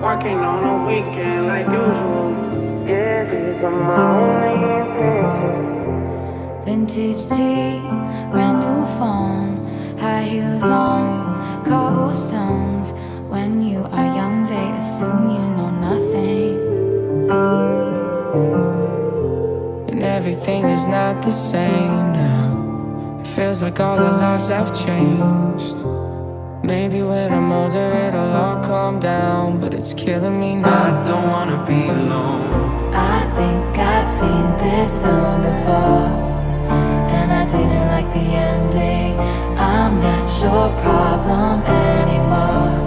Working on a weekend like usual. Vintage tee, brand new phone, high heels on, cobblestones. When you are young, they assume you know nothing. And everything is not the same now. It feels like all the lives I've changed. Maybe when I'm older it'll all calm down But it's killing me now. I don't wanna be alone. I think I've seen this film before And I didn't like the ending. I'm not your problem anymore